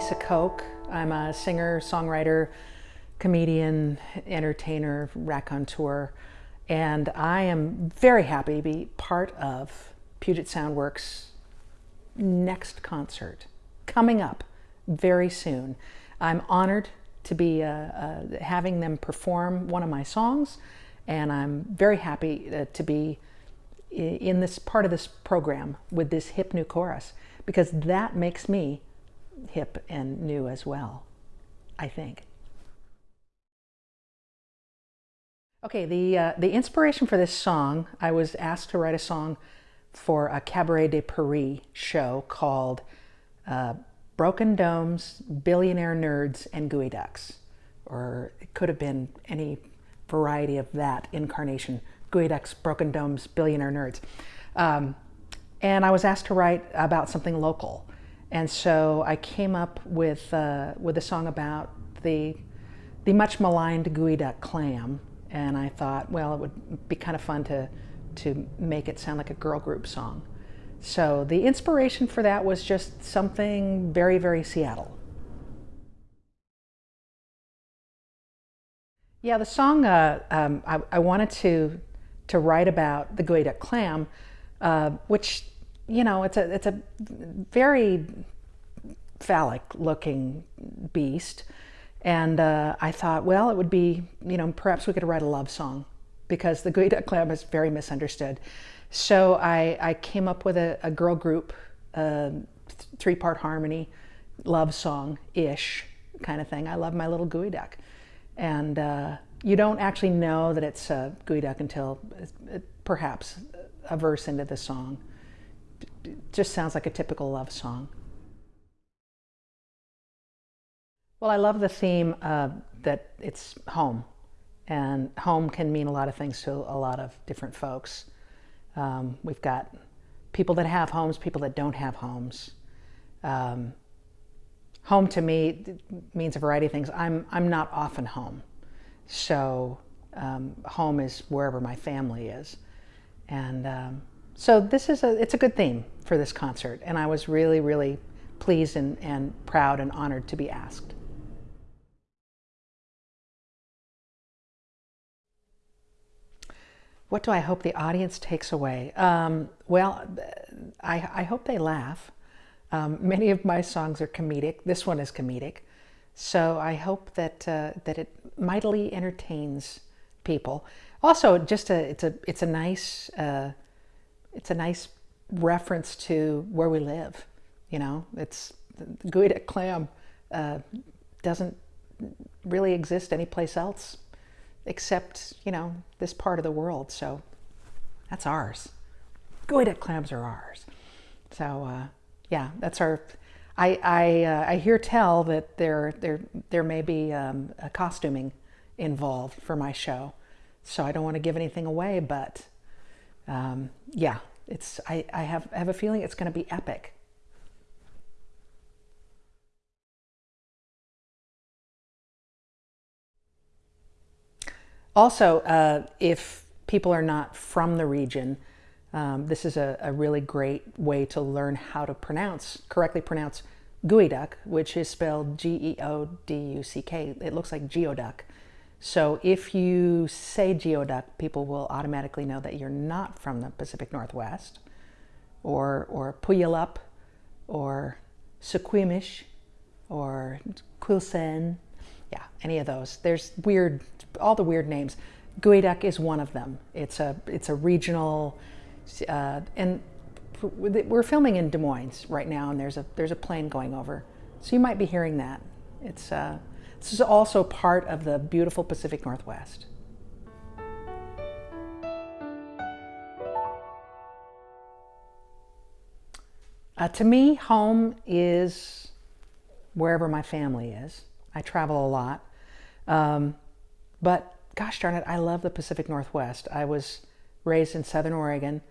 Lisa Koch. I'm a singer, songwriter, comedian, entertainer, raconteur, and I am very happy to be part of Puget Sound Works' next concert coming up very soon. I'm honored to be uh, uh, having them perform one of my songs, and I'm very happy uh, to be in this part of this program with this hip new chorus because that makes me hip and new as well, I think. Okay, the, uh, the inspiration for this song, I was asked to write a song for a Cabaret de Paris show called uh, Broken Domes, Billionaire Nerds, and Geoducks. Or it could have been any variety of that incarnation. Geoducks, Broken Domes, Billionaire Nerds. Um, and I was asked to write about something local. And so I came up with, uh, with a song about the, the much maligned geoduck clam. And I thought, well, it would be kind of fun to, to make it sound like a girl group song. So the inspiration for that was just something very, very Seattle. Yeah, the song, uh, um, I, I, wanted to, to write about the geoduck clam, uh, which you know, it's a it's a very phallic looking beast. And uh, I thought, well, it would be, you know, perhaps we could write a love song because the geoduck clam is very misunderstood. So I, I came up with a, a girl group, uh, three-part harmony, love song-ish kind of thing. I love my little gooey duck. And uh, you don't actually know that it's a gooey duck until uh, perhaps a verse into the song just sounds like a typical love song. Well, I love the theme uh, that it's home. And home can mean a lot of things to a lot of different folks. Um, we've got people that have homes, people that don't have homes. Um, home to me means a variety of things. I'm, I'm not often home. So um, home is wherever my family is. And um, so this is a, it's a good theme for this concert, and I was really, really pleased and, and proud and honored to be asked. What do I hope the audience takes away? Um, well, I, I, hope they laugh. Um, many of my songs are comedic. This one is comedic. So I hope that, uh, that it mightily entertains people. Also, just a, it's, a, it's a nice uh, it's a nice reference to where we live. You know, it's geoduck clam uh, doesn't really exist anyplace else except, you know, this part of the world. So that's ours. Geoduck clams are ours. So uh, yeah, that's our, I, I, uh, I hear tell that there, there, there may be um, a costuming involved for my show. So I don't want to give anything away, but um, yeah, it's, I, I, have, I have a feeling it's going to be epic. Also, uh, if people are not from the region, um, this is a, a, really great way to learn how to pronounce, correctly pronounce geoduck, which is spelled G-E-O-D-U-C-K. It looks like geoduck. So if you say geoduck, people will automatically know that you're not from the Pacific Northwest or, or Puyallup or Suquamish or Quilcene. Yeah, any of those. There's weird, all the weird names. Geoduck is one of them. It's a, it's a regional, uh, and we're filming in Des Moines right now and there's a, there's a plane going over. So you might be hearing that. It's, uh, this is also part of the beautiful Pacific Northwest. Uh, to me, home is wherever my family is. I travel a lot. Um, but gosh darn it, I love the Pacific Northwest. I was raised in Southern Oregon,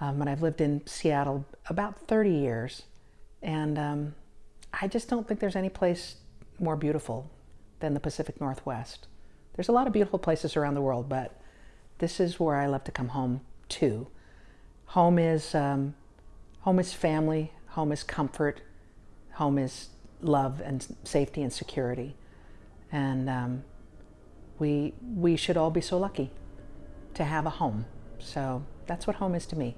um, and I've lived in Seattle about 30 years. And um, I just don't think there's any place more beautiful than the Pacific Northwest. There's a lot of beautiful places around the world, but this is where I love to come home to. Home is, um, home is family, home is comfort, home is love and safety and security. And um, we, we should all be so lucky to have a home. So that's what home is to me.